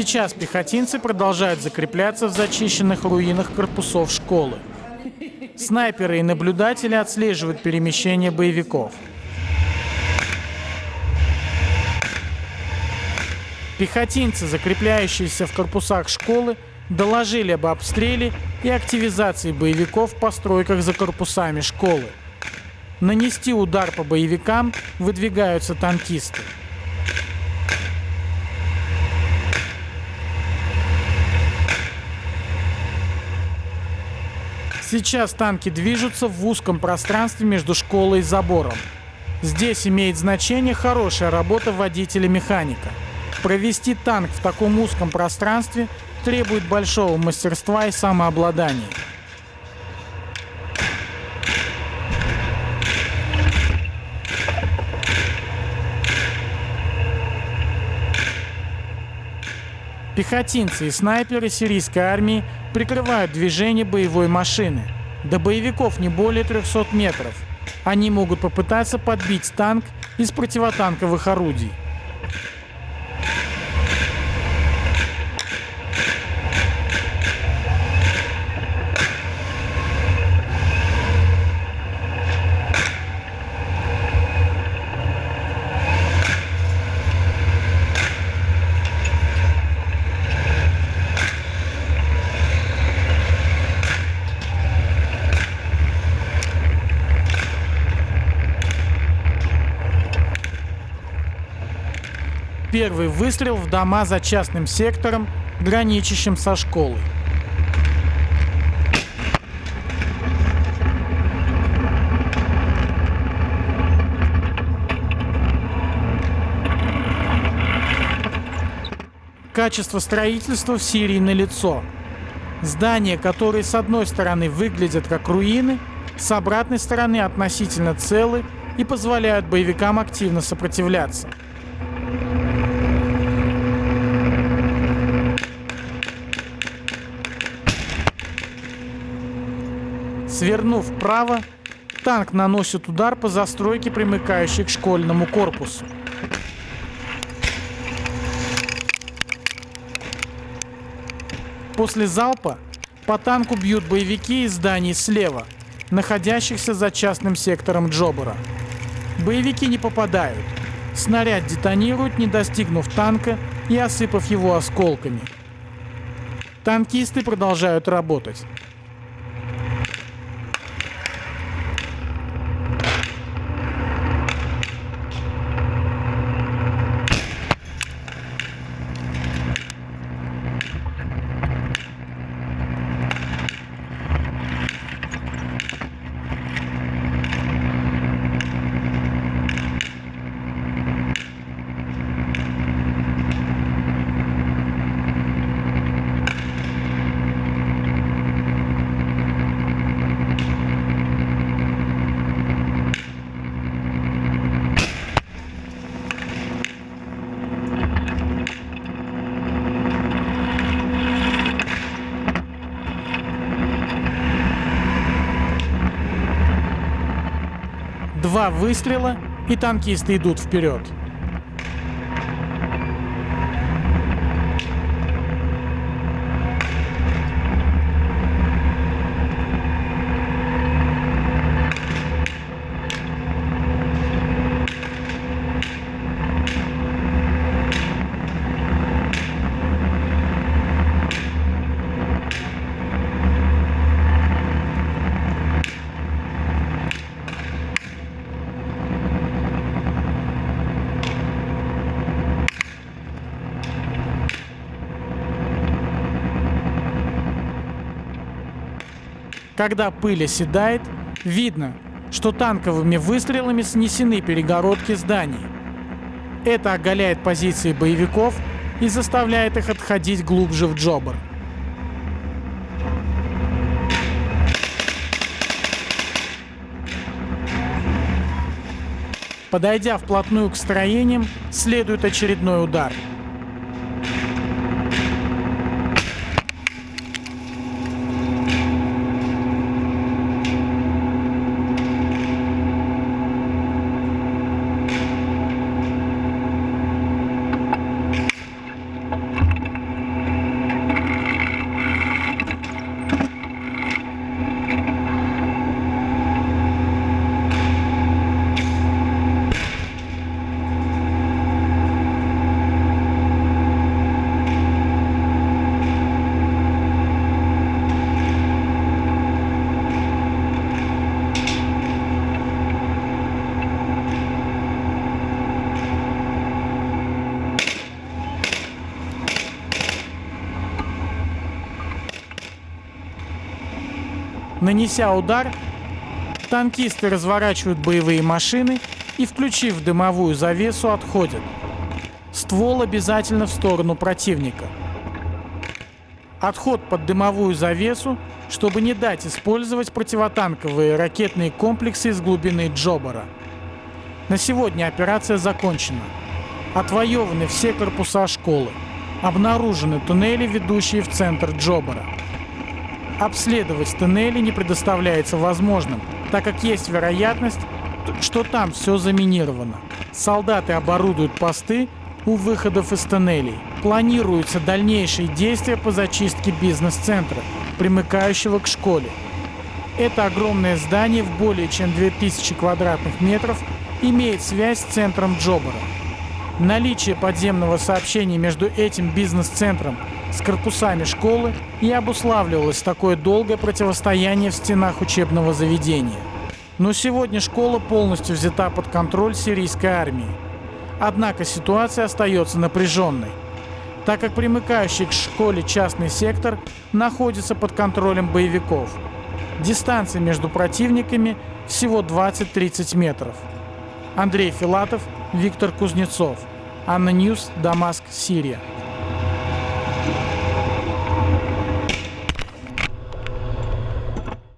Сейчас пехотинцы продолжают закрепляться в зачищенных руинах корпусов школы. Снайперы и наблюдатели отслеживают перемещение боевиков. Пехотинцы, закрепляющиеся в корпусах школы, доложили об обстреле и активизации боевиков в постройках за корпусами школы. Нанести удар по боевикам выдвигаются танкисты. Сейчас танки движутся в узком пространстве между школой и забором. Здесь имеет значение хорошая работа водителя-механика. Провести танк в таком узком пространстве требует большого мастерства и самообладания. Пехотинцы и снайперы сирийской армии прикрывают движение боевой машины. До боевиков не более 300 метров. Они могут попытаться подбить танк из противотанковых орудий. Первый выстрел в дома за частным сектором, граничащим со школой. Качество строительства в Сирии налицо. Здания, которые с одной стороны выглядят как руины, с обратной стороны относительно целы и позволяют боевикам активно сопротивляться. Свернув вправо, танк наносит удар по застройке, примыкающей к школьному корпусу. После залпа по танку бьют боевики из зданий слева, находящихся за частным сектором Джобера. Боевики не попадают. Снаряд детонирует, не достигнув танка и осыпав его осколками. Танкисты продолжают работать. Два выстрела, и танкисты идут вперед. Когда пыль оседает, видно, что танковыми выстрелами снесены перегородки зданий. Это оголяет позиции боевиков и заставляет их отходить глубже в Джобр. Подойдя вплотную к строениям, следует очередной удар – Нанеся удар, танкисты разворачивают боевые машины и, включив дымовую завесу, отходят. Ствол обязательно в сторону противника. Отход под дымовую завесу, чтобы не дать использовать противотанковые ракетные комплексы из глубины Джобара. На сегодня операция закончена. Отвоеваны все корпуса школы. Обнаружены туннели, ведущие в центр Джобара. Обследовать туннели не предоставляется возможным, так как есть вероятность, что там все заминировано. Солдаты оборудуют посты у выходов из тоннелей. Планируются дальнейшие действия по зачистке бизнес-центра, примыкающего к школе. Это огромное здание в более чем 2000 квадратных метров имеет связь с центром Джобара. Наличие подземного сообщения между этим бизнес-центром с корпусами школы и обуславливалось такое долгое противостояние в стенах учебного заведения. Но сегодня школа полностью взята под контроль сирийской армии. Однако ситуация остается напряженной, так как примыкающий к школе частный сектор находится под контролем боевиков. Дистанция между противниками всего 20-30 метров. Андрей Филатов, Виктор Кузнецов. Анна Ньюс, Дамаск, Сирия.